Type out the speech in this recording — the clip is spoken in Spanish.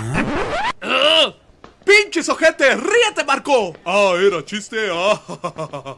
Ah. ¡Ah! ¡Pinches ojete! ¡Ríete, Marco! Ah, era chiste. Ah.